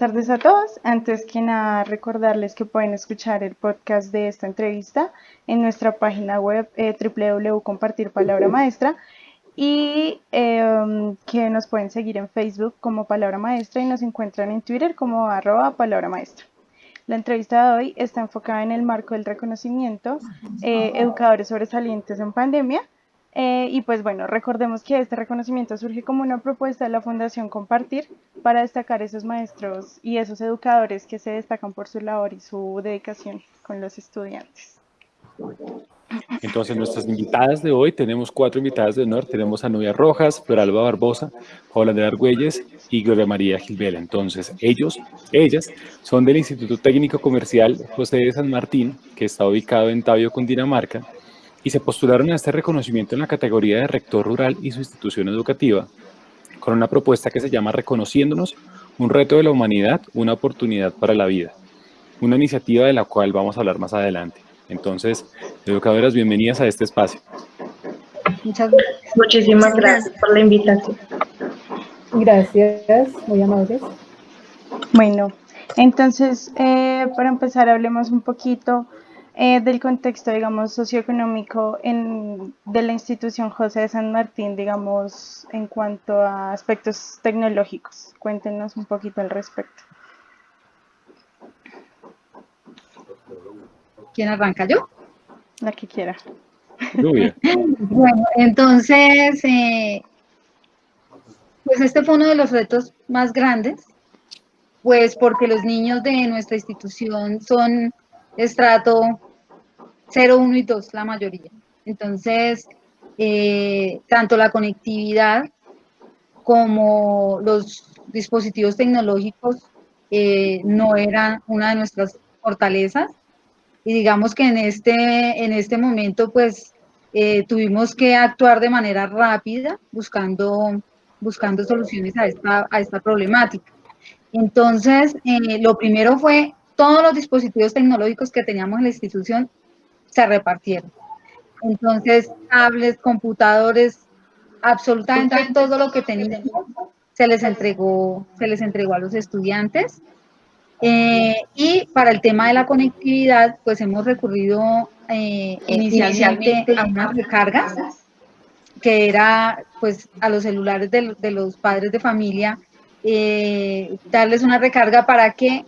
buenas tardes a todos. Antes que nada, recordarles que pueden escuchar el podcast de esta entrevista en nuestra página web eh, www.compartir palabra maestra y em, que nos pueden seguir en Facebook como Palabra Maestra y nos encuentran en Twitter como arroba Palabra Maestra. La entrevista de hoy está enfocada en el marco del reconocimiento eh, educadores sobresalientes en pandemia. Eh, y pues bueno, recordemos que este reconocimiento surge como una propuesta de la Fundación Compartir para destacar esos maestros y esos educadores que se destacan por su labor y su dedicación con los estudiantes. Entonces, nuestras invitadas de hoy, tenemos cuatro invitadas de honor. Tenemos a Nubia Rojas, Floralba Barbosa, Paula de Argüelles y Gloria María Gilbela. Entonces, ellos, ellas, son del Instituto Técnico Comercial José de San Martín, que está ubicado en Tabio, Cundinamarca, y se postularon a este reconocimiento en la categoría de rector rural y su institución educativa, con una propuesta que se llama Reconociéndonos, un reto de la humanidad, una oportunidad para la vida. Una iniciativa de la cual vamos a hablar más adelante. Entonces, educadoras, bienvenidas a este espacio. Muchas gracias. Muchísimas gracias por la invitación. Gracias, muy amables. Bueno, entonces, eh, para empezar, hablemos un poquito eh, del contexto, digamos, socioeconómico en, de la institución José de San Martín, digamos, en cuanto a aspectos tecnológicos. Cuéntenos un poquito al respecto. ¿Quién arranca yo? La que quiera. bueno, entonces, eh, pues este fue uno de los retos más grandes, pues porque los niños de nuestra institución son estrato 0, 1 y 2, la mayoría. Entonces, eh, tanto la conectividad como los dispositivos tecnológicos eh, no eran una de nuestras fortalezas y digamos que en este, en este momento pues eh, tuvimos que actuar de manera rápida buscando, buscando soluciones a esta, a esta problemática. Entonces, eh, lo primero fue todos los dispositivos tecnológicos que teníamos en la institución se repartieron. Entonces, tablets, computadores, absolutamente todo lo que teníamos se les entregó, se les entregó a los estudiantes. Eh, y para el tema de la conectividad, pues hemos recurrido eh, inicialmente, a unas recargas, que era pues a los celulares de, los padres de familia, eh, darles una recarga para que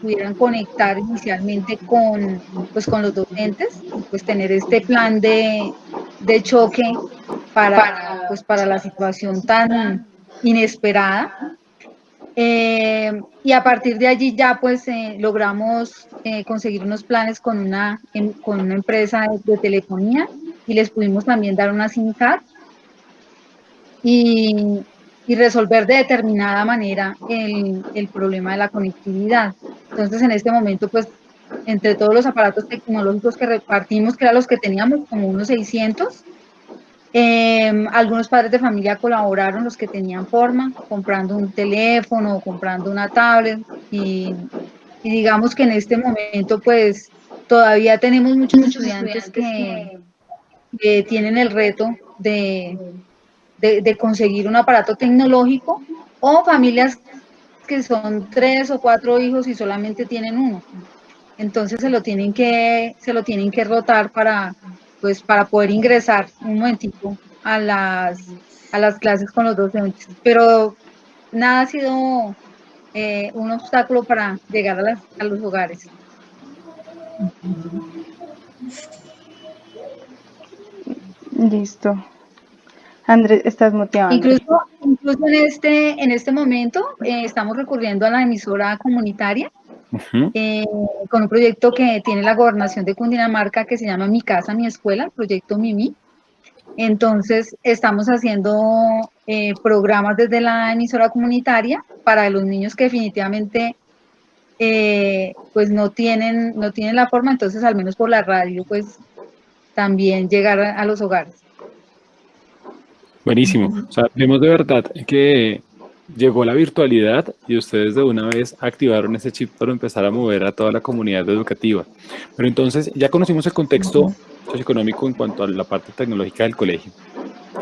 pudieran conectar inicialmente con, pues, con los docentes, pues tener este plan de, de choque para, pues, para la situación tan inesperada. Eh, y a partir de allí ya pues eh, logramos eh, conseguir unos planes con una, con una empresa de, telefonía y les pudimos también dar una SIM card y, y resolver de determinada manera el, el, problema de la conectividad. Entonces en este momento pues entre todos los aparatos tecnológicos que repartimos, que eran los que teníamos, como unos 600, Em, algunos padres de familia colaboraron, los que tenían forma, comprando un teléfono, comprando una tablet y, digamos que en este momento pues todavía tenemos muchos, estudiantes, que, tienen el reto de, de, conseguir un aparato tecnológico o familias que son tres o cuatro hijos y solamente tienen uno. Entonces se lo tienen que, se lo tienen que rotar para, pues para poder ingresar un momentito a las, a las clases con los docentes. Pero nada ha sido eh, un obstáculo para llegar a, las, a los hogares. Listo. Andrés, estás motivado. Incluso, incluso en, este, en este momento eh, estamos recurriendo a la emisora comunitaria eh, con un proyecto que tiene la gobernación de Cundinamarca que se llama Mi Casa, Mi Escuela, el proyecto MIMI. Entonces, estamos haciendo eh, programas desde la emisora comunitaria para los niños que definitivamente eh, pues no tienen, no tienen la forma, entonces al menos por la radio, pues también llegar a, los hogares. Buenísimo. O sea, vemos de verdad que llegó la virtualidad y ustedes de una vez activaron ese chip para empezar a mover a toda la comunidad educativa. Pero entonces ya conocimos el contexto socioeconómico en cuanto a la parte tecnológica del colegio.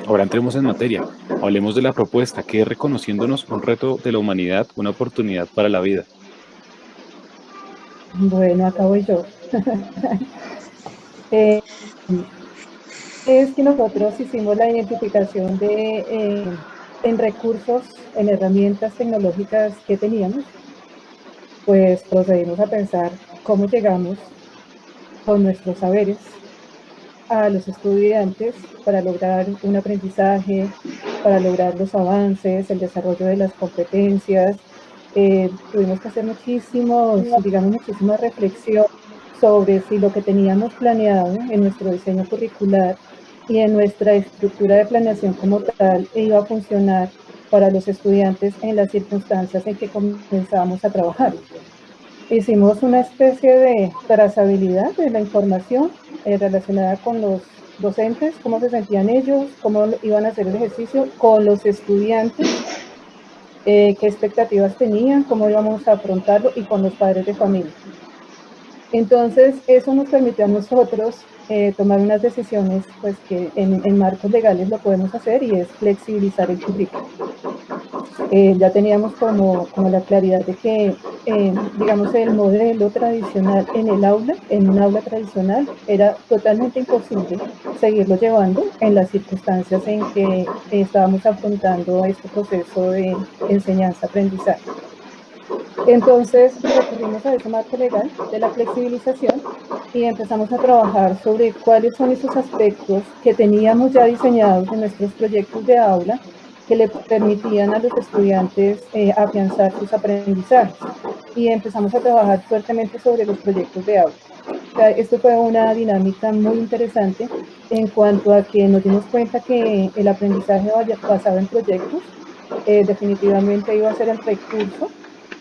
Ahora entremos en materia. Hablemos de la propuesta, que es reconociéndonos un reto de la humanidad, una oportunidad para la vida. Bueno, acá voy yo. Eh, es que nosotros hicimos la identificación de eh, en recursos, en herramientas tecnológicas que teníamos, pues procedimos a pensar cómo llegamos con nuestros saberes a los estudiantes para lograr un aprendizaje, para lograr los avances, el desarrollo de las competencias. Eh, tuvimos que hacer muchísimos, digamos, muchísima reflexión sobre si lo que teníamos planeado en nuestro diseño curricular y en nuestra estructura de planeación como tal iba a funcionar para los estudiantes en las circunstancias en que comenzamos a trabajar. Hicimos una especie de trazabilidad de la información eh, relacionada con los docentes, cómo se sentían ellos, cómo iban a hacer el ejercicio, con los estudiantes, eh, qué expectativas tenían, cómo íbamos a afrontarlo y con los padres de familia. Entonces, eso nos permitió a nosotros eh, tomar unas decisiones pues, que en, marcos legales lo podemos hacer y es flexibilizar el currículo. Eh, ya teníamos como, como, la claridad de que, eh, digamos, el modelo tradicional en el aula, en un aula tradicional, era totalmente imposible seguirlo llevando en las circunstancias en que estábamos afrontando este proceso de enseñanza-aprendizaje. Entonces recurrimos a ese marco legal de la flexibilización y empezamos a trabajar sobre cuáles son esos aspectos que teníamos ya diseñados en nuestros proyectos de aula que le permitían a los estudiantes eh, afianzar sus aprendizajes. Y empezamos a trabajar fuertemente sobre los proyectos de aula. esto fue una dinámica muy interesante en cuanto a que nos dimos cuenta que el aprendizaje basado en proyectos eh, definitivamente iba a ser el recurso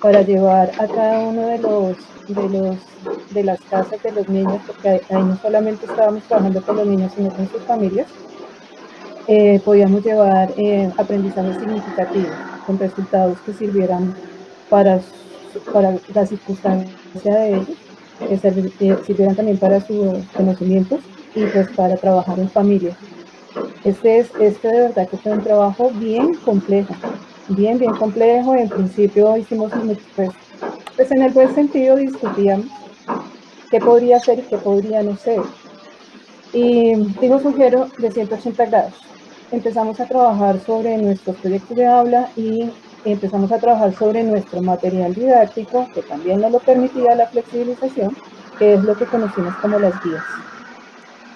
para llevar a cada uno de los de los de las casas de los niños, porque ahí no solamente estábamos trabajando con los niños, sino con sus familias, eh, podíamos llevar eh, aprendizaje significativo, con resultados que sirvieran para, para la circunstancia de ellos, que sirvieran también para sus conocimientos y pues para trabajar en familia. Este, es, este de verdad que fue un trabajo bien complejo, bien, bien complejo. En principio hicimos, pues, pues en el buen sentido discutíamos qué podría ser y qué podría no ser. Y dimos un giro de 180 grados. Empezamos a trabajar sobre nuestros proyectos de aula y empezamos a trabajar sobre nuestro material didáctico, que también nos lo permitía la flexibilización, que es lo que conocimos como las guías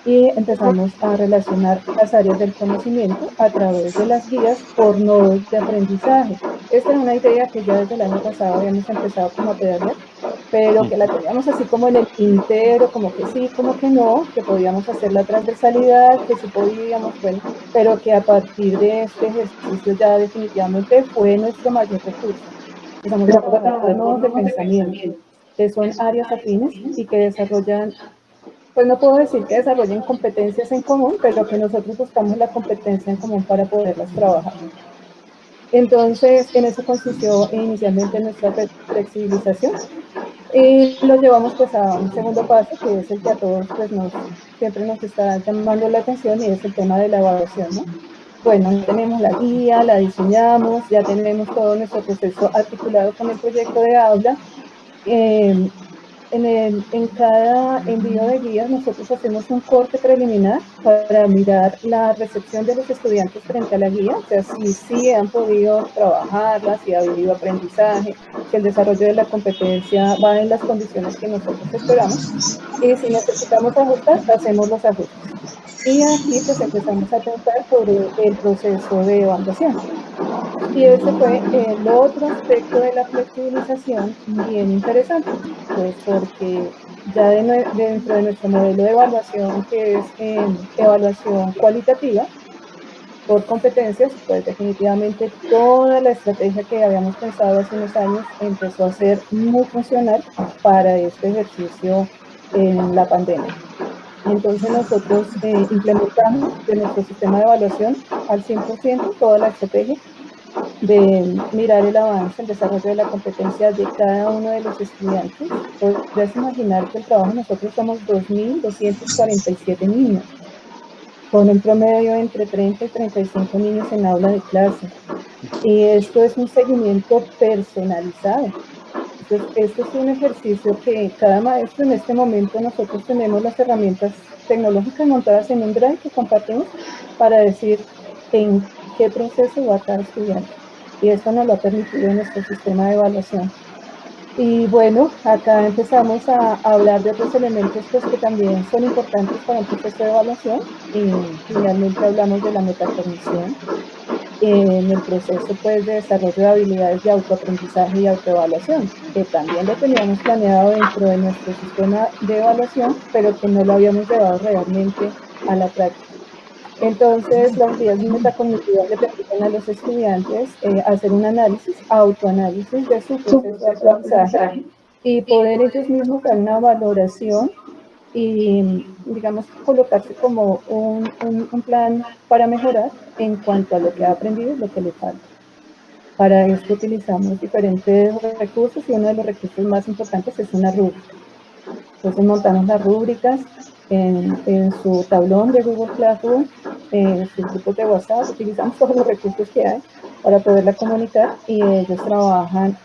y empezamos a relacionar las áreas del conocimiento a través de las guías por nodos de aprendizaje. Esta es una idea que ya desde el año pasado habíamos empezado como a pedalear, pero que la teníamos así como en el tintero, como que sí, como que no, que podíamos hacer la transversalidad, que sí podíamos, bueno, pero que a partir de este ejercicio ya definitivamente fue nuestro mayor recurso. Empezamos a trabajar nodos de pensamiento, que son áreas afines y que desarrollan pues no puedo decir que desarrollen competencias en común, pero que nosotros buscamos la competencia en común para poderlas trabajar. Entonces, en eso consistió inicialmente nuestra flexibilización y lo llevamos pues a un segundo paso, que es el que a todos pues nos, siempre nos está llamando la atención y es el tema de la evaluación, ¿no? Bueno, tenemos la guía, la diseñamos, ya tenemos todo nuestro proceso articulado con el proyecto de aula. Eh, en, cada envío de guías nosotros hacemos un corte preliminar para mirar la recepción de los estudiantes frente a la guía, o sea, si sí han podido trabajarla, si ha habido aprendizaje, si el desarrollo de la competencia va en las condiciones que nosotros esperamos. Y si necesitamos ajustar, hacemos los ajustes. Y aquí pues empezamos a tratar sobre el proceso de evaluación. Y ese fue el otro aspecto de la flexibilización bien interesante, pues porque ya dentro de nuestro modelo de evaluación, que es em, evaluación cualitativa, por competencias, pues definitivamente toda la estrategia que habíamos pensado hace unos años empezó a ser muy funcional para este ejercicio en la pandemia. Entonces nosotros eh, implementamos de nuestro sistema de evaluación al 100% toda la estrategia de mirar el avance, el desarrollo de la competencia de cada uno de los estudiantes. Podrías imaginar que el trabajo nosotros somos 2.247 niños. con un promedio entre 30 y 35 niños en aula de clase. Y esto es un seguimiento personalizado. Entonces, esto es un ejercicio que cada maestro en este momento nosotros tenemos las herramientas tecnológicas montadas en un drive que compartimos para decir en qué proceso va cada estudiante. Y esto nos lo ha permitido nuestro sistema de evaluación. Y bueno, acá empezamos a, hablar de otros elementos pues, que también son importantes para un proceso de evaluación. Y finalmente hablamos de la metacognición en el proceso pues, de desarrollo de habilidades de autoaprendizaje y autoevaluación, que también lo teníamos planeado dentro de nuestro sistema de evaluación, pero que no lo habíamos llevado realmente a la práctica. Entonces, las vías metacognitivas le permiten a los estudiantes eh, hacer un análisis, autoanálisis de su proceso de aprendizaje y poder ellos mismos dar una valoración y, digamos, colocarse como un, un, plan para mejorar en cuanto a lo que ha aprendido y lo que le falta. Para esto utilizamos diferentes recursos y uno de los recursos más importantes es una rúbrica. Entonces montamos las rúbricas en, en su tablón de Google Classroom en sus grupos de WhatsApp, utilizamos todos los recursos que hay para poderla comunicar y ellos trabajan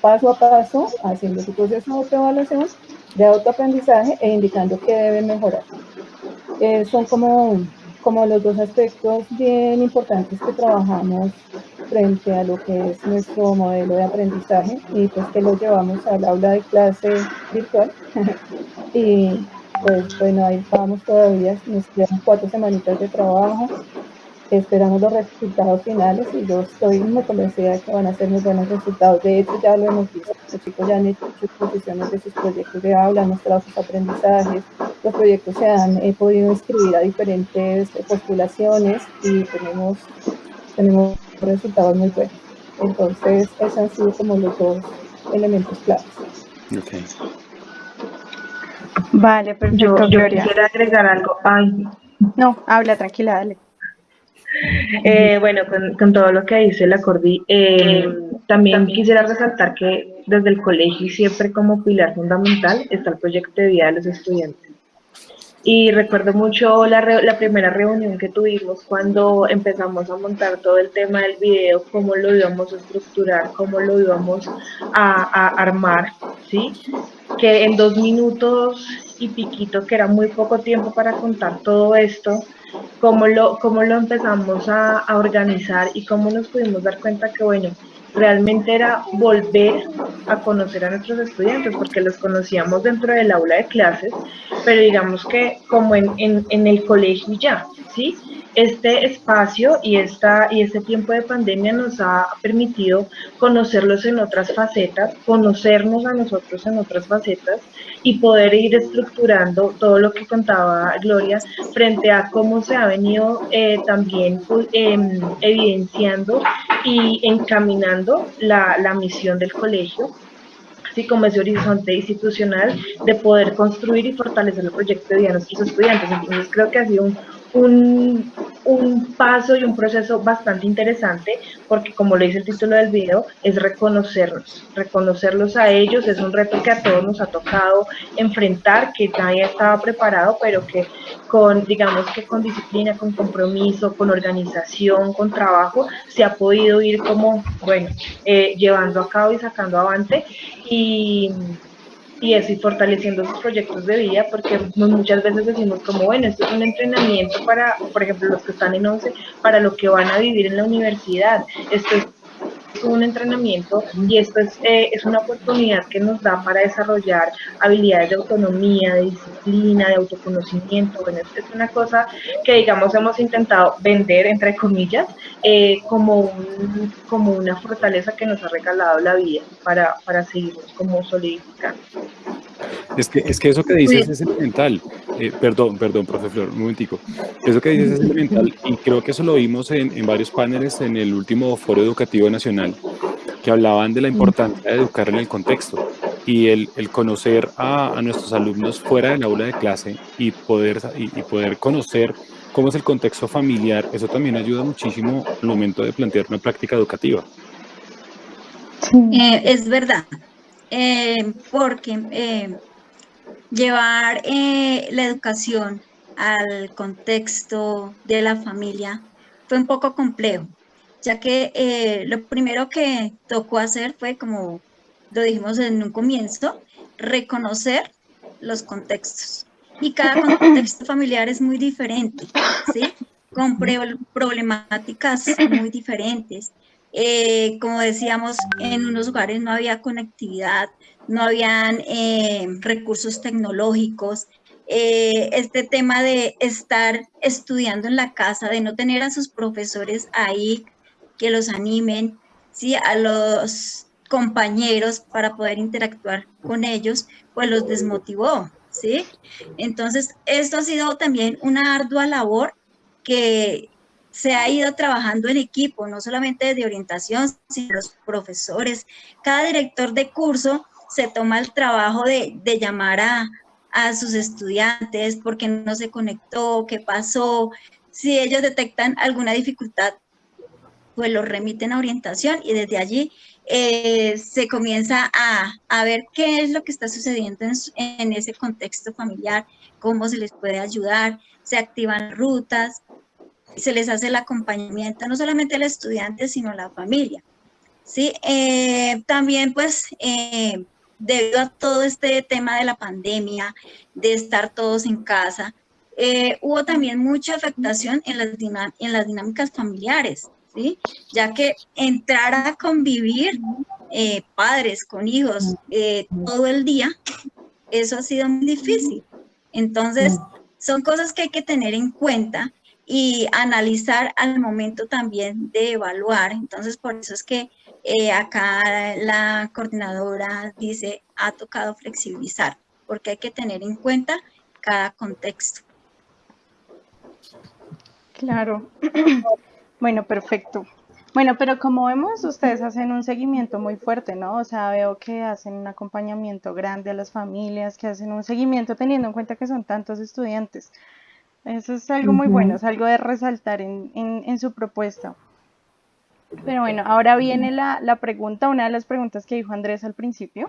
paso a paso haciendo su proceso de autoevaluación, de autoaprendizaje e indicando qué deben mejorar. Eh, son como, como los dos aspectos bien importantes que trabajamos frente a lo que es nuestro modelo de aprendizaje y pues que lo llevamos al aula de clase virtual y pues bueno, ahí estamos todavía, nos quedan cuatro semanitas de trabajo, esperamos los resultados finales y yo estoy muy convencida de que van a ser muy buenos resultados. De hecho, ya lo hemos visto, los chicos ya han hecho exposiciones de sus proyectos de aula, han mostrado sus aprendizajes, los proyectos se han podido inscribir a diferentes postulaciones y tenemos, tenemos resultados muy buenos. Entonces, esos han sido como los dos elementos claves. Okay. Vale, perfecto, yo, yo quisiera agregar algo. Ay. No, habla, tranquila, dale. Eh, bueno, con, todo lo que dice la Cordi, eh, también quisiera resaltar que desde el colegio siempre como pilar fundamental está el proyecto de vida de los estudiantes. Y recuerdo mucho la, primera reunión que tuvimos cuando empezamos a montar todo el tema del video, cómo lo íbamos a estructurar, cómo lo íbamos a, a armar, ¿sí? Que en dos minutos y piquito, que era muy poco tiempo para contar todo esto, cómo lo, cómo lo empezamos a, a organizar y cómo nos pudimos dar cuenta que, bueno, realmente era volver a conocer a nuestros estudiantes, porque los conocíamos dentro del aula de clases, pero digamos que como en, en, en el colegio ya, ¿sí? Este espacio y, esta, y este tiempo de pandemia nos ha permitido conocerlos en otras facetas, conocernos a nosotros en otras facetas y poder ir estructurando todo lo que contaba Gloria frente a cómo se ha venido eh, también pues, em, evidenciando y encaminando la, la misión del colegio así como ese horizonte institucional de poder construir y fortalecer el proyecto de vida de nuestros estudiantes. Entonces creo que ha sido un, un, un, paso y un proceso bastante interesante porque como lo dice el título del video, es reconocerlos, reconocerlos a ellos, es un reto que a todos nos ha tocado enfrentar, que nadie estaba preparado, pero que con, digamos que con disciplina, con compromiso, con organización, con trabajo, se ha podido ir como, bueno, eh, llevando a cabo y sacando avante. Y y eso y fortaleciendo sus proyectos de vida porque muchas veces decimos como bueno esto es un entrenamiento para por ejemplo los que están en 11 para lo que van a vivir en la universidad. Esto es un entrenamiento y esto es, eh, es una oportunidad que nos da para desarrollar habilidades de autonomía, de disciplina, de autoconocimiento. Bueno, es una cosa que, digamos, hemos intentado vender, entre comillas, eh, como, un, como una fortaleza que nos ha regalado la vida para, para seguirnos como solidificando. Es que, es que eso que dices es elemental. Eh, perdón, perdón, profe Flor, un momentico. Eso que dices es elemental y creo que eso lo vimos en, en varios paneles en el último Foro Educativo Nacional, que hablaban de la importancia de educar en el contexto y el, el conocer a, a, nuestros alumnos fuera del aula de clase y poder, y, y, poder conocer cómo es el contexto familiar, eso también ayuda muchísimo al momento de plantear una práctica educativa. Eh, es verdad, eh, porque eh, llevar eh, la educación al contexto de la familia fue un poco complejo, ya que lo primero que tocó hacer fue, como lo dijimos en un comienzo, reconocer los contextos. Y cada contexto familiar es muy diferente, ¿sí? Con problemáticas muy diferentes. Eh, como decíamos, en unos lugares no había conectividad, no habían eh, recursos tecnológicos. Eh, este tema de estar estudiando en la casa, de no tener a sus profesores ahí que los animen, ¿sí? a los compañeros para poder interactuar con ellos, pues los desmotivó. ¿sí? Entonces, esto ha sido también una ardua labor que se ha ido trabajando en equipo, no solamente de orientación, sino los profesores. Cada director de curso se toma el trabajo de, llamar a, sus estudiantes, porque no se conectó, qué pasó. Si ellos detectan alguna dificultad, pues lo remiten a orientación y desde allí eh, se comienza a, ver qué es lo que está sucediendo en, en, ese contexto familiar, cómo se les puede ayudar, se activan rutas, se les hace el acompañamiento no solamente al estudiante, sino a la familia. ¿sí? Eh, también pues eh, debido a todo este tema de la pandemia, de estar todos en casa, eh, hubo también mucha afectación en las, en las dinámicas familiares, ¿sí? ya que entrar a convivir padres con hijos todo el día, eso ha sido muy difícil. Entonces, son cosas que hay que tener en cuenta y analizar al momento también de evaluar. Entonces, por eso es que eh, acá la coordinadora dice, ha tocado flexibilizar, porque hay que tener en cuenta cada contexto. Claro. bueno, perfecto. Bueno, pero como vemos, ustedes hacen un seguimiento muy fuerte, ¿no? O sea, veo que hacen un acompañamiento grande a las familias, que hacen un seguimiento teniendo en cuenta que son tantos estudiantes. Eso es algo muy bueno, es algo de resaltar en, en, su propuesta. Pero bueno, ahora viene la, la, pregunta, una de las preguntas que dijo Andrés al principio,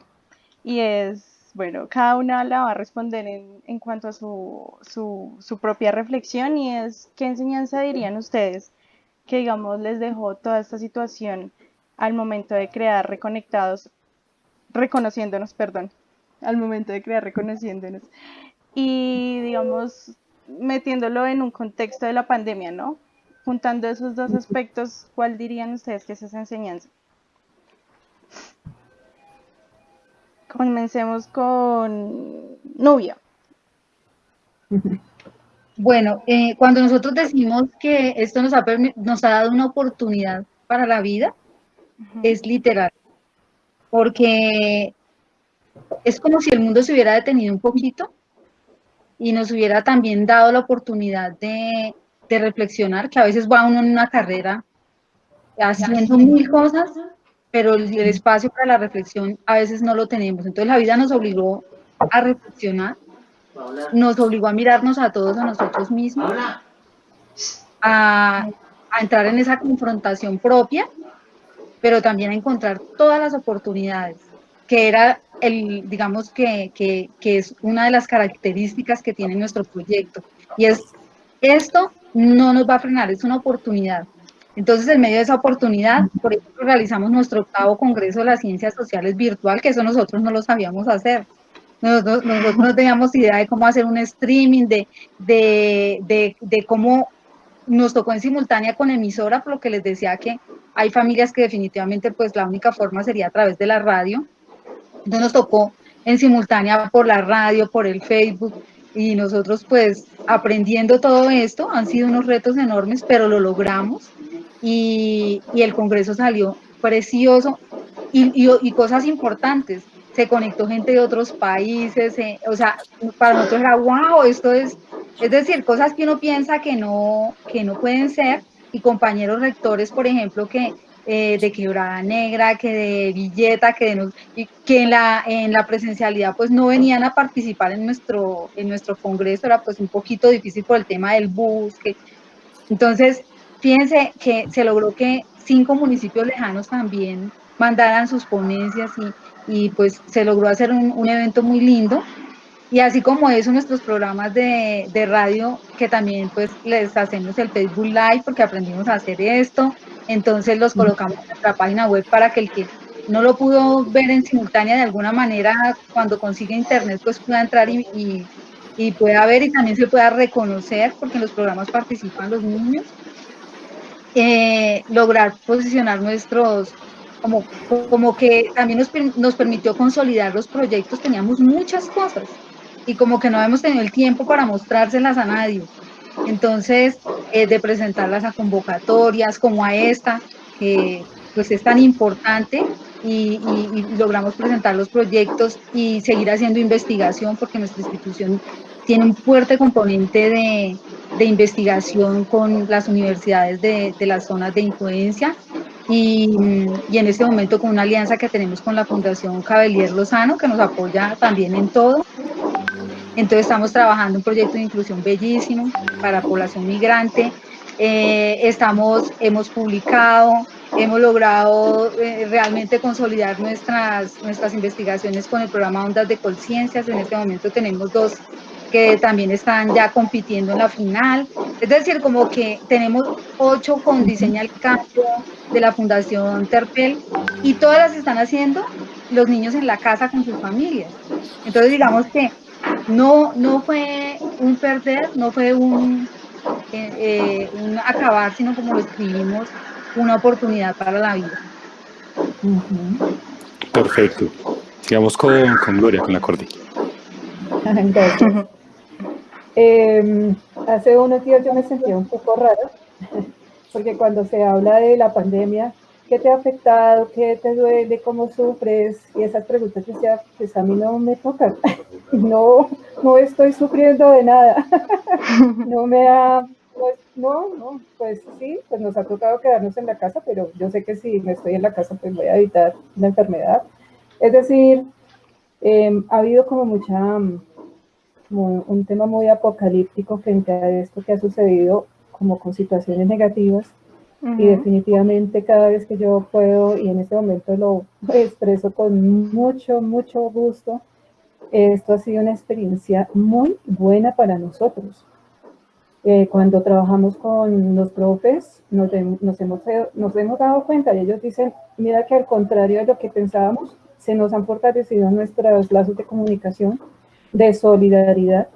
y es, bueno, cada una la va a responder en, en cuanto a su, su, su, propia reflexión, y es, ¿qué enseñanza dirían ustedes que, digamos, les dejó toda esta situación al momento de crear reconectados, reconociéndonos, perdón, al momento de crear reconociéndonos? Y, digamos, metiéndolo en un contexto de la pandemia, ¿no? Juntando esos dos aspectos, ¿cuál dirían ustedes que es esa enseñanza? Comencemos con Nubia. Bueno, eh, cuando nosotros decimos que esto nos ha, nos ha dado una oportunidad para la vida, es literal, porque es como si el mundo se hubiera detenido un poquito y nos hubiera también dado la oportunidad de, reflexionar, que a veces va uno en una carrera haciendo mil cosas, pero el, espacio para la reflexión a veces no lo tenemos. Entonces la vida nos obligó a reflexionar, nos obligó a mirarnos a todos, a nosotros mismos, a, a entrar en esa confrontación propia, pero también a encontrar todas las oportunidades que era el, digamos que, que, que, es una de las características que tiene nuestro proyecto. Y es, esto no nos va a frenar, es una oportunidad. Entonces, en medio de esa oportunidad, por ejemplo, realizamos nuestro octavo Congreso de las Ciencias Sociales virtual, que eso nosotros no lo sabíamos hacer. Nosotros, nosotros no teníamos idea de cómo hacer un streaming, de, de, de, de cómo nos tocó en simultánea con emisora, por lo que les decía que hay familias que definitivamente pues la única forma sería a través de la radio, nos tocó en simultánea por la radio, por el Facebook, y nosotros pues aprendiendo todo esto, han sido unos retos enormes, pero lo logramos. Y, el Congreso salió precioso. Y, y, cosas importantes. Se conectó gente de otros países, eh, o sea, para nosotros era wow, esto es, es decir, cosas que uno piensa que no, que no pueden ser. Y compañeros rectores, por ejemplo, que eh, de Quebrada Negra, que de Villeta, que, de que en, la, en la presencialidad pues no venían a participar en nuestro, en nuestro congreso, era pues un poquito difícil por el tema del bus. Que, entonces, fíjense que se logró que cinco municipios lejanos también mandaran sus ponencias y, y pues se logró hacer un, un evento muy lindo Y así como eso, nuestros programas de, de, radio, que también pues les hacemos el Facebook Live porque aprendimos a hacer esto, entonces los colocamos en nuestra página web para que el que no lo pudo ver en simultánea de alguna manera, cuando consiga internet, pues pueda entrar y, y, y pueda ver y también se pueda reconocer, porque en los programas participan los niños, eh, lograr posicionar nuestros, como, como que también nos, nos permitió consolidar los proyectos, teníamos muchas cosas y como que no hemos tenido el tiempo para mostrárselas a nadie. Entonces, eh, de presentarlas a convocatorias como a esta, que pues es tan importante y, logramos presentar los proyectos y seguir haciendo investigación porque nuestra institución tiene un fuerte componente de, de investigación con las universidades de, de, las zonas de influencia y, y, en este momento con una alianza que tenemos con la Fundación Cabelier Lozano que nos apoya también en todo. Entonces estamos trabajando un proyecto de inclusión bellísimo para población migrante. Eh, estamos, hemos publicado, hemos logrado eh, realmente consolidar nuestras, nuestras investigaciones con el programa Ondas de Conciencias. En este momento tenemos dos que también están ya compitiendo en la final. Es decir, como que tenemos ocho con Diseña el Campo de la Fundación Terpel y todas las están haciendo los niños en la casa con sus familias. Entonces, digamos que no, no fue un perder, no fue un, eh, eh, un acabar, sino como lo escribimos, una oportunidad para la vida. Uh -huh. Perfecto. Sigamos con, con Gloria, con la Cordi. Entonces, eh, hace unos días yo me sentía un poco rara, porque cuando se habla de la pandemia, ¿qué te ha afectado? ¿Qué te duele? ¿Cómo sufres? Y esas preguntas decía, pues a mí no me tocan. No, no estoy sufriendo de nada. No me ha, pues no, no, pues sí, pues nos ha tocado quedarnos en la casa, pero yo sé que si me estoy en la casa, pues voy a evitar la enfermedad. Es decir, eh, ha habido como mucha, como un tema muy apocalíptico frente a esto que ha sucedido como con situaciones negativas Y definitivamente cada vez que yo puedo, y en este momento lo expreso con mucho, mucho gusto, esto ha sido una experiencia muy buena para nosotros. Eh, cuando trabajamos con los profes, nos, nos, hemos, nos hemos dado cuenta y ellos dicen, mira que al contrario de lo que pensábamos, se nos han fortalecido nuestros lazos de comunicación, de solidaridad.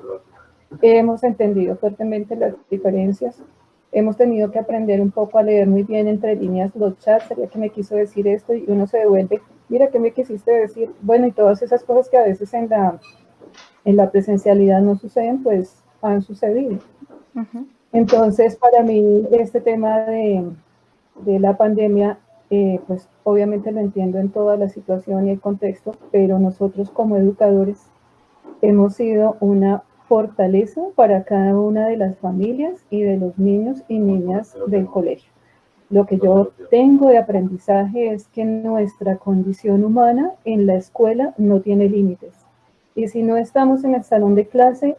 Hemos entendido fuertemente las diferencias, hemos tenido que aprender un poco a leer muy bien entre líneas los chats, sería que me quiso decir esto y uno se devuelve, mira, ¿qué me quisiste decir? Bueno, y todas esas cosas que a veces en la, en la presencialidad no suceden, pues han sucedido. Uh -huh. Entonces, para mí, este tema de, de la pandemia, eh, pues obviamente lo entiendo en toda la situación y el contexto, pero nosotros como educadores hemos sido una fortaleza para cada una de las familias y de los niños y niñas del colegio. Lo que yo tengo de aprendizaje es que nuestra condición humana en la escuela no tiene límites. Y si no estamos en el salón de clase,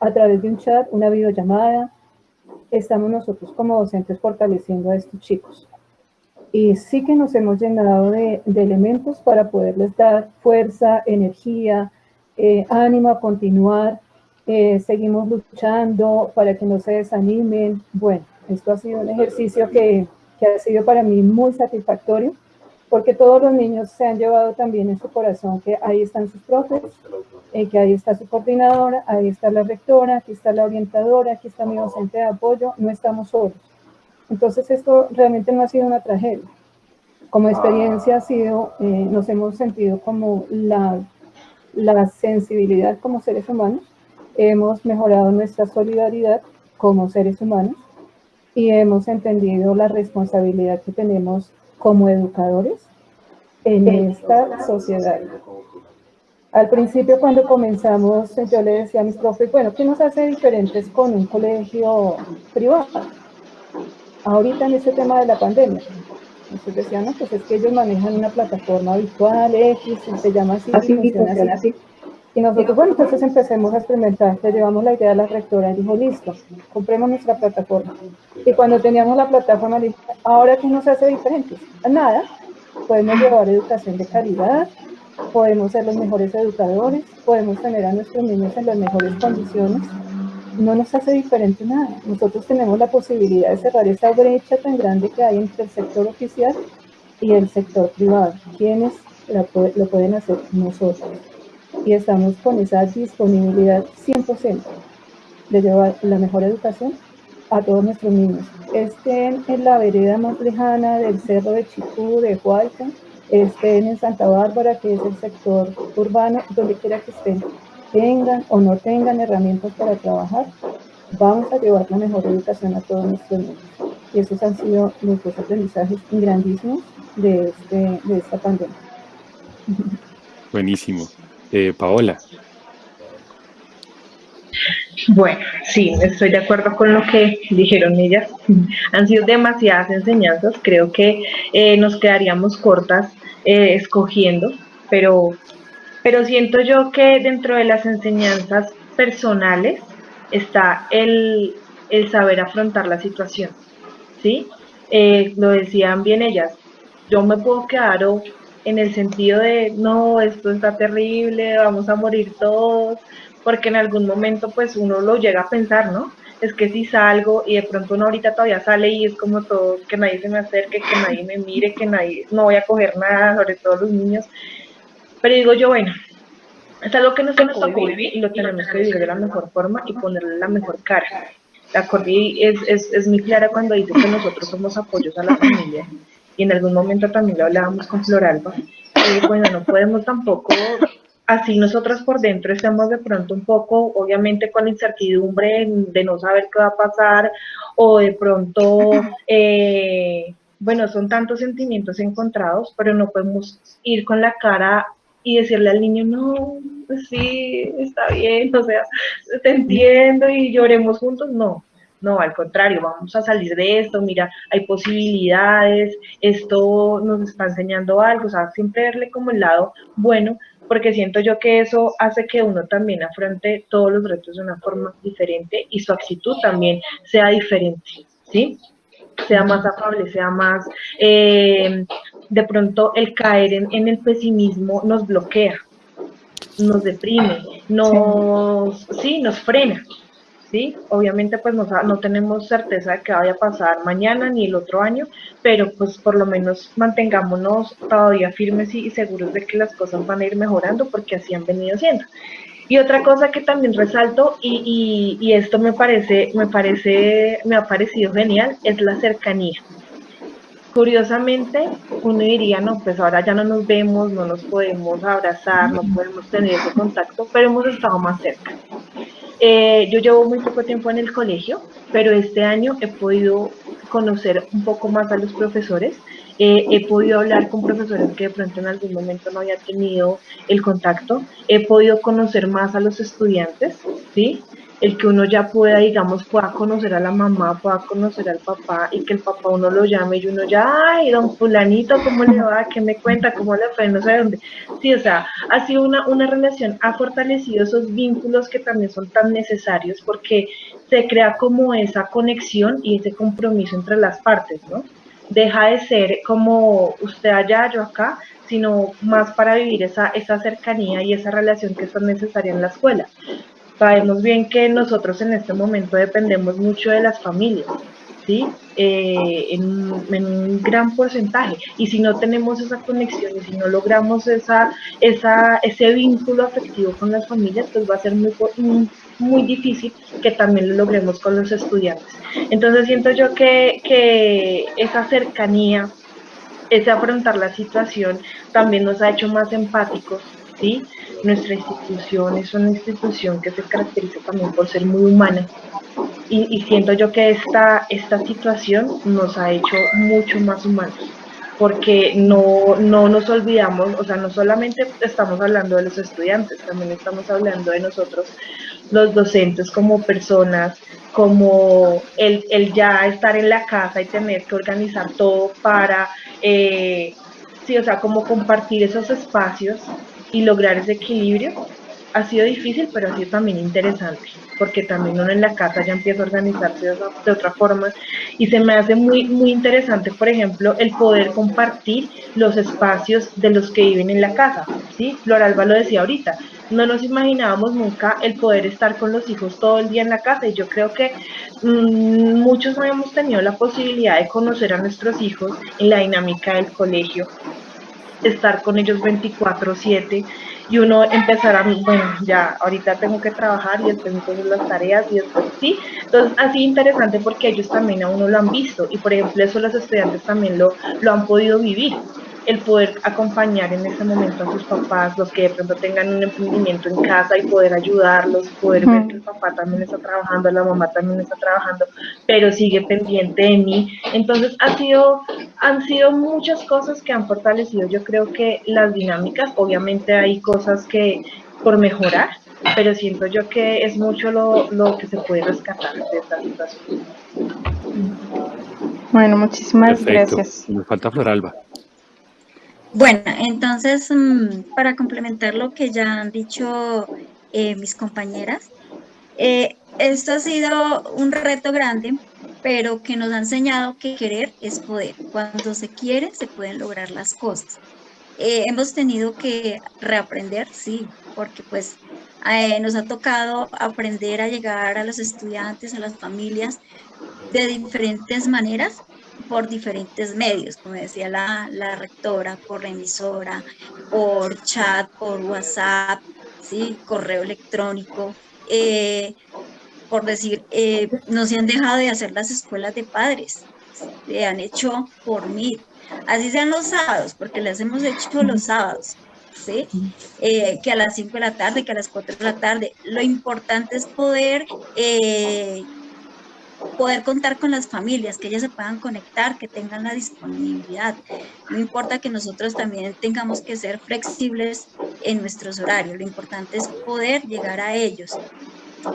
a través de un chat, una videollamada, estamos nosotros como docentes fortaleciendo a estos chicos. Y sí que nos hemos llenado de, de elementos para poderles dar fuerza, energía, eh, ánimo a continuar, eh, seguimos luchando para que no se desanimen. Bueno, esto ha sido un ejercicio que, que, ha sido para mí muy satisfactorio, porque todos los niños se han llevado también en su corazón que ahí están sus profes, eh, que ahí está su coordinadora, ahí está la rectora, aquí está la orientadora, aquí está mi docente de apoyo, no estamos solos. Entonces esto realmente no ha sido una tragedia. Como experiencia ha sido, eh, nos hemos sentido como la la sensibilidad como seres humanos, hemos mejorado nuestra solidaridad como seres humanos y hemos entendido la responsabilidad que tenemos como educadores en esta sociedad. Al principio cuando comenzamos yo le decía a mis profes, bueno, ¿qué nos hace diferentes con un colegio privado? Ahorita en este tema de la pandemia, entonces decían, no, pues es que ellos manejan una plataforma virtual X, se llama así, así funciona así. así. Y nosotros, bueno, entonces empecemos a experimentar, le llevamos la idea a la rectora y dijo, listo, compremos nuestra plataforma. Y cuando teníamos la plataforma, le dije, ¿ahora qué nos hace diferentes? Nada, podemos llevar educación de calidad, podemos ser los mejores educadores, podemos tener a nuestros niños en las mejores condiciones, no nos hace diferente nada. Nosotros tenemos la posibilidad de cerrar esa brecha tan grande que hay entre el sector oficial y el sector privado. ¿Quiénes lo pueden hacer? Nosotros. Y estamos con esa disponibilidad 100% de llevar la mejor educación a todos nuestros niños. Estén en la vereda más lejana del cerro de Chicú, de Hualca, estén en Santa Bárbara, que es el sector urbano, donde quiera que estén, tengan o no tengan herramientas para trabajar, vamos a llevar la mejor educación a todos nuestros niños. Y esos han sido los dos aprendizajes grandísimos de, este, de esta pandemia. Buenísimo. Eh, Paola. Bueno, sí, estoy de acuerdo con lo que dijeron ellas. Han sido demasiadas enseñanzas, creo que eh, nos quedaríamos cortas eh, escogiendo, pero, pero siento yo que dentro de las enseñanzas personales está el, saber afrontar la situación, ¿sí? Eh, lo decían bien ellas, yo me puedo quedar en el sentido de, no, esto está terrible, vamos a morir todos, porque en algún momento pues uno lo llega a pensar, ¿no? Es que si salgo y de pronto uno ahorita todavía sale y es como todo, que nadie se me acerque, que nadie me mire, que nadie, no voy a coger nada, sobre todo los niños. Pero digo yo, bueno, es algo que nos tocó vivir y lo tenemos que vivir de la mejor forma y ponerle la mejor cara. La Cordy es, es, es muy clara cuando dice que nosotros somos apoyos a la familia y en algún momento también lo hablábamos con Floralba. Y bueno, no podemos tampoco así nosotros por dentro estamos de pronto un poco, obviamente con la incertidumbre de no saber qué va a pasar o de pronto, eh, bueno, son tantos sentimientos encontrados, pero no podemos ir con la cara y decirle al niño, no, pues sí, está bien, o sea, te entiendo y lloremos juntos, no. No, al contrario, vamos a salir de esto, mira, hay posibilidades, esto nos está enseñando algo, o sea, siempre verle como el lado bueno, porque siento yo que eso hace que uno también afronte todos los retos de una forma diferente y su actitud también sea diferente, ¿sí? Sea más afable, sea más... Eh, de pronto el caer en, el pesimismo nos bloquea, nos deprime, nos, sí, nos frena, ¿sí? Obviamente pues no, tenemos certeza de que vaya a pasar mañana ni el otro año, pero pues por lo menos mantengámonos todavía firmes y, seguros de que las cosas van a ir mejorando porque así han venido siendo. Y otra cosa que también resalto, y, y, esto me parece, me parece, me ha parecido genial, es la cercanía. Curiosamente, uno diría, no, pues ahora ya no nos vemos, no nos podemos abrazar, no podemos tener ese contacto, pero hemos estado más cerca. Eh, yo llevo muy poco tiempo en el colegio, pero este año he podido conocer un poco más a los profesores. Eh, he podido hablar con profesores que de pronto en algún momento no había tenido el contacto. He podido conocer más a los estudiantes, ¿sí? El que uno ya pueda, digamos, pueda conocer a la mamá, pueda conocer al papá y que el papá uno lo llame y uno ya, ay, don fulanito, ¿cómo le va? ¿Qué me cuenta? ¿Cómo le fue? No sé dónde. Sí, o sea, ha sido una, una relación, ha fortalecido esos vínculos que también son tan necesarios porque se crea como esa conexión y ese compromiso entre las partes, ¿no? Deja de ser como usted allá, yo acá, sino más para vivir esa, esa cercanía y esa relación que es tan necesaria en la escuela. Sabemos bien que nosotros en este momento dependemos mucho de las familias, ¿sí? Eh, en, un gran porcentaje. Y si no tenemos esa conexión y si no logramos esa, esa, ese vínculo afectivo con las familias, pues va a ser muy, muy difícil que también lo logremos con los estudiantes. Entonces siento yo que, que esa cercanía, ese afrontar la situación, también nos ha hecho más empáticos, ¿sí? Nuestra institución es una institución que se caracteriza también por ser muy humana. Y, siento yo que esta, esta situación nos ha hecho mucho más humanos porque no, no nos olvidamos, o sea, no solamente estamos hablando de los estudiantes, también estamos hablando de nosotros, los docentes como personas, como el, el ya estar en la casa y tener que organizar todo para, eh, sí, o sea, como compartir esos espacios y lograr ese equilibrio, ha sido difícil, pero ha sido también interesante, porque también uno en la casa ya empieza a organizarse de, otra forma y se me hace muy, muy interesante, por ejemplo, el poder compartir los espacios de los que viven en la casa, ¿sí? Floralba lo decía ahorita, no nos imaginábamos nunca el poder estar con los hijos todo el día en la casa y yo creo que mmm, muchos no hemos tenido la posibilidad de conocer a nuestros hijos en la dinámica del colegio, estar con ellos 24/7 y uno empezar a, bueno, ya ahorita tengo que trabajar y después entonces las tareas y después sí. Entonces, así interesante porque ellos también a uno lo han visto y por ejemplo eso los estudiantes también lo, lo han podido vivir el poder acompañar en ese momento a sus papás, los que de pronto tengan un emprendimiento en casa y poder ayudarlos, poder ver que el papá también está trabajando, la mamá también está trabajando, pero sigue pendiente de mí. Entonces ha sido, han sido muchas cosas que han fortalecido, yo creo que las dinámicas, obviamente hay cosas que por mejorar, pero siento yo que es mucho lo, lo que se puede rescatar de esta situación. Bueno, muchísimas gracias. Nos falta Floralba. Bueno, entonces, mm, para complementar lo que ya han dicho eh, mis compañeras, eh, esto ha sido un reto grande, pero que nos ha enseñado que querer es poder. Cuando se quiere, se pueden lograr las cosas. Eh, hemos tenido que reaprender, sí, porque pues nos ha tocado aprender a llegar a los estudiantes, a las familias de diferentes maneras, por diferentes medios, como decía la, la rectora, por la emisora, por chat, por WhatsApp, ¿sí? correo electrónico. Eh, por decir, eh, no se han dejado de hacer las escuelas de padres, se han hecho por mí. Así sean los sábados, porque las hemos hecho los sábados, ¿sí? Eh, que a las 5 de la tarde, que a las 4 de la tarde. Lo importante es poder poder contar con las familias, que ellas se puedan conectar, que tengan la disponibilidad. No importa que nosotros también tengamos que ser flexibles en nuestros horarios, lo importante es poder llegar a ellos.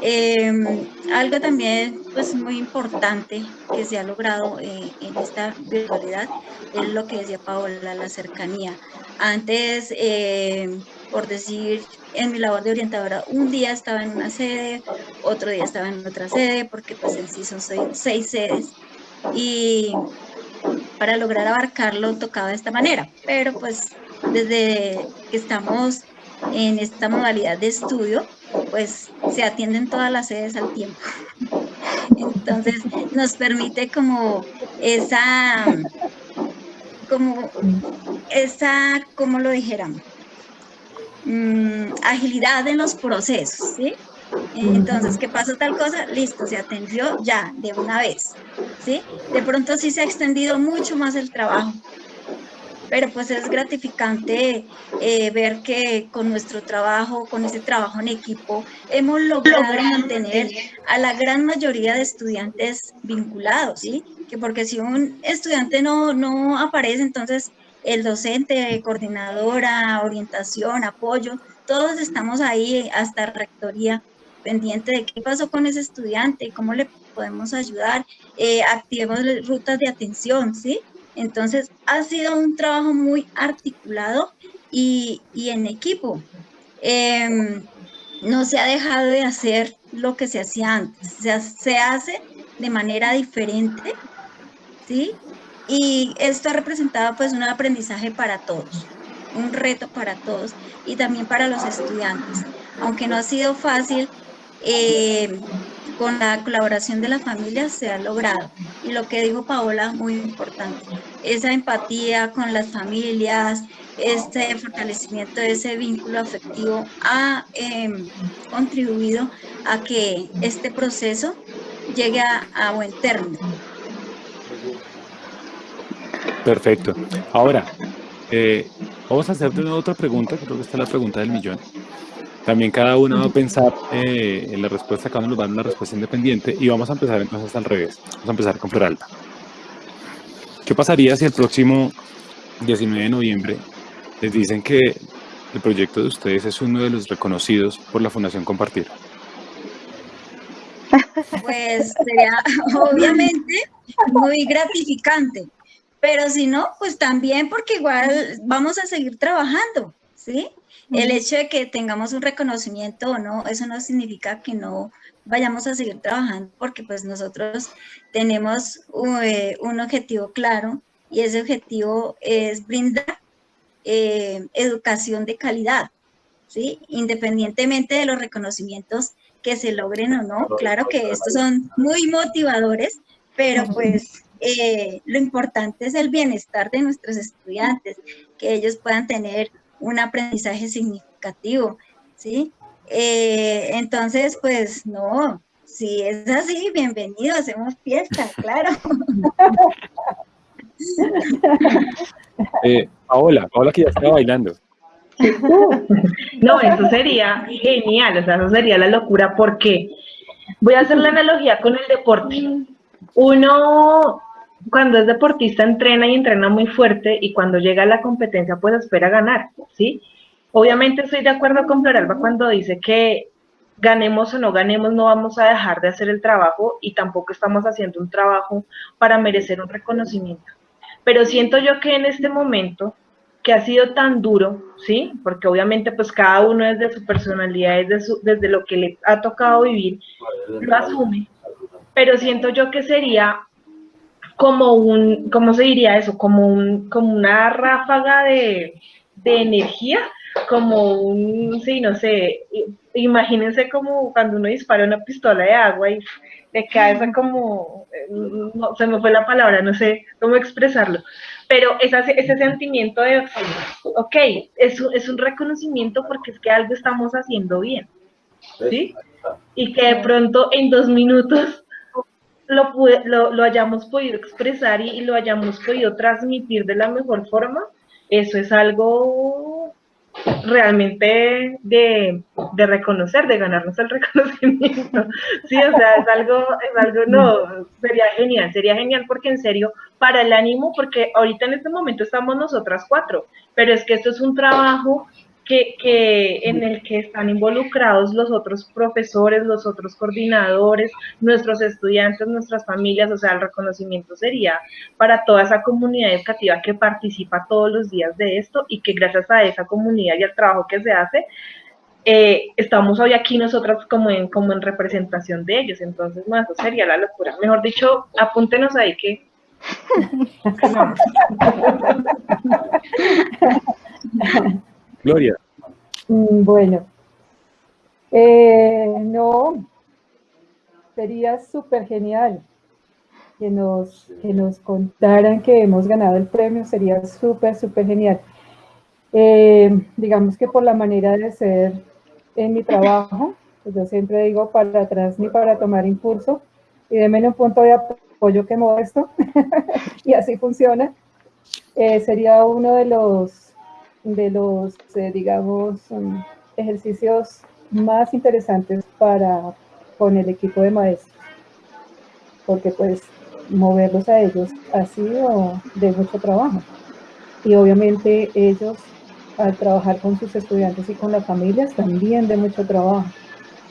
Em, algo también pues muy importante que se ha logrado eh, en esta virtualidad es lo que decía Paola, la cercanía. Antes, eh, por decir, en mi labor de orientadora, un día estaba en una sede, otro día estaba en otra sede, porque pues en sí son seis, sedes. Y para lograr abarcarlo tocaba de esta manera, pero pues desde que estamos en esta modalidad de estudio, pues se atienden todas las sedes al tiempo. Entonces nos permite como esa, como esa, como lo dijéramos, Mm, agilidad en los procesos, ¿sí? Entonces, ¿qué pasó tal cosa? Listo, se atendió ya, de una vez, ¿sí? De pronto sí se ha extendido mucho más el trabajo, pero pues es gratificante eh, ver que con nuestro trabajo, con ese trabajo en equipo, hemos logrado mantener a la gran mayoría de estudiantes vinculados, ¿sí? Que porque si un estudiante no, no aparece, entonces el docente, coordinadora, orientación, apoyo, todos estamos ahí hasta rectoría pendiente de qué pasó con ese estudiante, cómo le podemos ayudar, eh, activemos rutas de atención, ¿sí? Entonces, ha sido un trabajo muy articulado y, en equipo. Em, no se ha dejado de hacer lo que se hacía antes, se, hace de manera diferente, ¿sí? Y esto ha representado pues un aprendizaje para todos, un reto para todos y también para los estudiantes. Aunque no ha sido fácil, eh, con la colaboración de las familias se ha logrado. Y lo que dijo Paola, muy importante, esa empatía con las familias, este fortalecimiento de ese vínculo afectivo ha em, contribuido a que este proceso llegue a, a buen término. Perfecto. Ahora, eh, vamos a hacerte otra pregunta, creo que esta es la pregunta del millón. También cada uno va a pensar eh, en la respuesta, cada uno va a dar una respuesta independiente y vamos a empezar entonces al revés. Vamos a empezar con Floralba. ¿Qué pasaría si el próximo 19 de noviembre les dicen que el proyecto de ustedes es uno de los reconocidos por la Fundación Compartir? Pues sería obviamente muy gratificante, pero si no, pues también porque igual vamos a seguir trabajando, ¿sí? El hecho de que tengamos un reconocimiento o no, eso no significa que no vayamos a seguir trabajando porque pues nosotros tenemos eh, un objetivo claro y ese objetivo es brindar eh, educación de calidad, ¿sí? Independientemente de los reconocimientos que se logren o no, claro que estos son muy motivadores, pero pues eh, lo importante es el bienestar de nuestros estudiantes, que ellos puedan tener un aprendizaje significativo, ¿sí? Eh, entonces, pues no, si es así, bienvenido, hacemos fiesta, claro. Eh, Paola, Paola que ya está bailando. No, eso sería genial, o sea, eso sería la locura, porque voy a hacer la analogía con el deporte. Uno, cuando es deportista, entrena y entrena muy fuerte, y cuando llega a la competencia, pues espera ganar, ¿sí? Obviamente estoy de acuerdo con Floralba cuando dice que ganemos o no ganemos, no vamos a dejar de hacer el trabajo y tampoco estamos haciendo un trabajo para merecer un reconocimiento. Pero siento yo que en este momento, que ha sido tan duro, ¿sí? Porque obviamente pues cada uno desde su personalidad, desde, desde lo que le ha tocado vivir, lo asume. Pero siento yo que sería como un, ¿cómo se diría eso? Como, un, como una ráfaga de, de energía como un, sí, no sé, imagínense como cuando uno dispara una pistola de agua y le cae esa como, no, se me fue la palabra, no sé cómo expresarlo, pero ese, ese sentimiento de, ok, es, es un reconocimiento porque es que algo estamos haciendo bien, ¿sí? Y que de pronto en dos minutos lo, lo, lo hayamos podido expresar y, y lo hayamos podido transmitir de la mejor forma, eso es algo realmente de, de, reconocer, de ganarnos el reconocimiento. Sí, o sea, es algo, es algo, no, sería genial, sería genial porque en serio, para el ánimo, porque ahorita en este momento estamos nosotras cuatro, pero es que esto es un trabajo que, que, en el que están involucrados los otros profesores, los otros coordinadores, nuestros estudiantes, nuestras familias, o sea, el reconocimiento sería para toda esa comunidad educativa que participa todos los días de esto y que gracias a esa comunidad y al trabajo que se hace, eh, estamos hoy aquí nosotras como en, como en representación de ellos, entonces, no, eso sería la locura. Mejor dicho, apúntenos ahí que... Gloria. Mm, bueno, eh, no, sería súper genial que nos, que nos contaran que hemos ganado el premio, sería súper, súper genial. Eh, digamos que por la manera de ser en mi trabajo, pues yo siempre digo para atrás ni para tomar impulso, y denme un punto de apoyo que modesto, y así funciona. Eh, sería uno de los de los, eh, digamos, um, ejercicios más interesantes para con el equipo de maestros, porque pues moverlos a ellos ha sido de mucho trabajo. Y obviamente ellos al trabajar con sus estudiantes y con las familias también de mucho trabajo.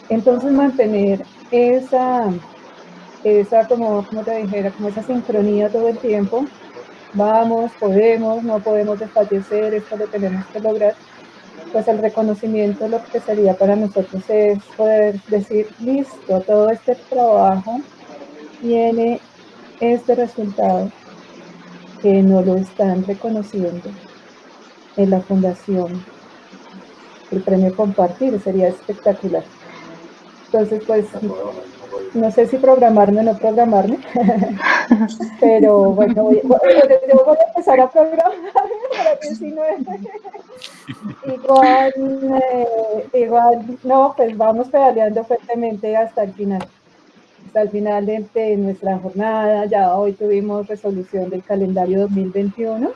Entonces mantener esa, esa como, como te dijera, como esa sincronía todo el tiempo vamos, podemos, no podemos desfallecer, esto lo tenemos que lograr, pues el reconocimiento lo que sería para nosotros es poder decir, listo, todo este trabajo tiene este resultado que no lo están reconociendo en la fundación. El premio compartir sería espectacular. Entonces, pues, no sé si programarme o no programarme, pero bueno, voy, voy, a empezar a programarme para que si no igual, eh, igual, no, pues vamos pedaleando fuertemente hasta el final, hasta el final de, de nuestra jornada, ya hoy tuvimos resolución del calendario 2021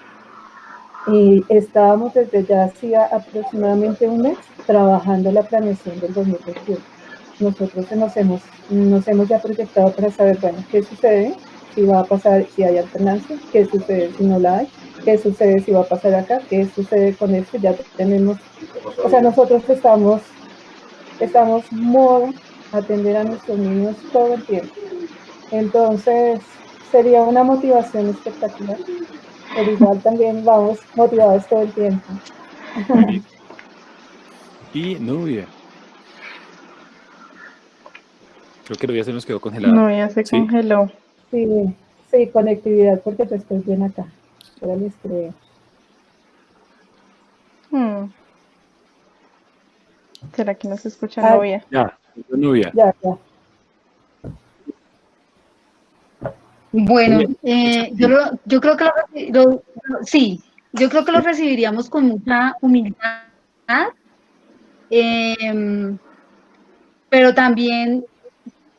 y estábamos desde ya hacía aproximadamente un mes trabajando la planeación del 2021 nosotros nos hemos, nos hemos ya proyectado para saber, bueno, qué sucede, si va a pasar, si hay alternancia, qué sucede si no la hay, qué sucede si va a pasar acá, qué sucede con esto, ya tenemos, o sea, nosotros estamos, estamos modo atender a nuestros niños todo el tiempo. Entonces, sería una motivación espectacular, pero igual también vamos motivados todo el tiempo. y Nubia. Creo que Nubia se nos quedó congelada. No, ya se Sí. congeló. Sí, sí, conectividad, porque yo estoy bien acá. Ahora les creo. Hmm. ¿Será que no se escucha Ah. novia? Ya, Nubia. Ya, ya. Bueno, eh, yo, lo- yo creo que lo- lo- sí, yo creo que lo recibiríamos con mucha humildad, em, pero también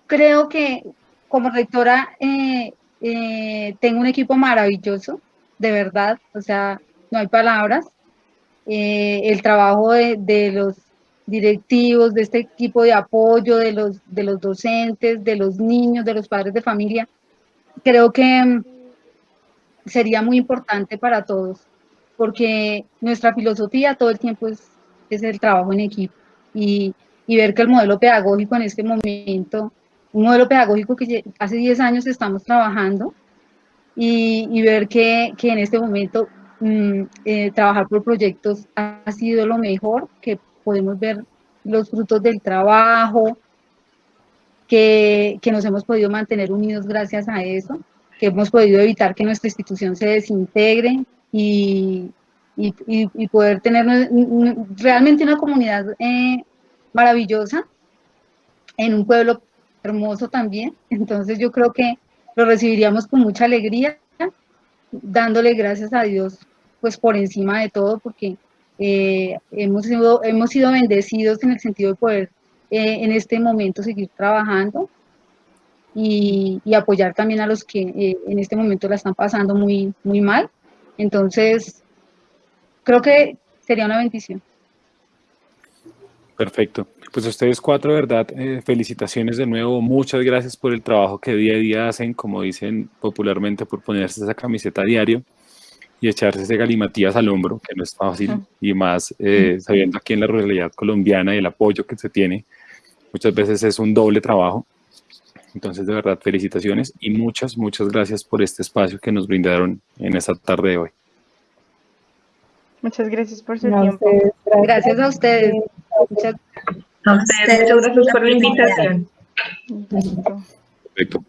creo que como rectora eh, eh, tengo un equipo maravilloso, de verdad, o sea, no hay palabras. Eh, el trabajo de, los directivos, de este equipo de apoyo, de los, de los docentes, de los niños, de los padres de familia, creo que mm, sería muy importante para todos, porque nuestra filosofía todo el tiempo es, es el trabajo en equipo y, y ver que el modelo pedagógico en este momento, un modelo pedagógico que hace 10 años estamos trabajando y, ver que, que en este momento mm, eh, trabajar por proyectos ha, sido lo mejor, que podemos ver los frutos del trabajo, que, que nos hemos podido mantener unidos gracias a eso, que hemos podido evitar que nuestra institución se desintegre y, y, y- poder tener realmente una comunidad eh, maravillosa en un pueblo hermoso también. Entonces yo creo que lo recibiríamos con mucha alegría, dándole gracias a Dios pues por encima de todo, porque eh, hemos, sido, hemos sido bendecidos en el sentido de poder eh, en este momento seguir trabajando y, apoyar también a los que eh, en este momento la están pasando muy, muy mal. Entonces, creo que sería una bendición. Perfecto. Pues a ustedes cuatro, verdad, eh, felicitaciones de nuevo. Muchas gracias por el trabajo que día a día hacen, como dicen popularmente, por ponerse esa camiseta a diario y echarse ese galimatías al hombro, que no es fácil, y más eh, sabiendo aquí en la realidad colombiana y el apoyo que se tiene, muchas veces es un doble trabajo. Entonces, de verdad, felicitaciones y muchas, muchas gracias por este espacio que nos brindaron en esta tarde de hoy. Muchas gracias por su No, tiempo. ustedes, Gracias a ustedes. Muchas A ustedes, muchas gracias por la invitación. Perfecto.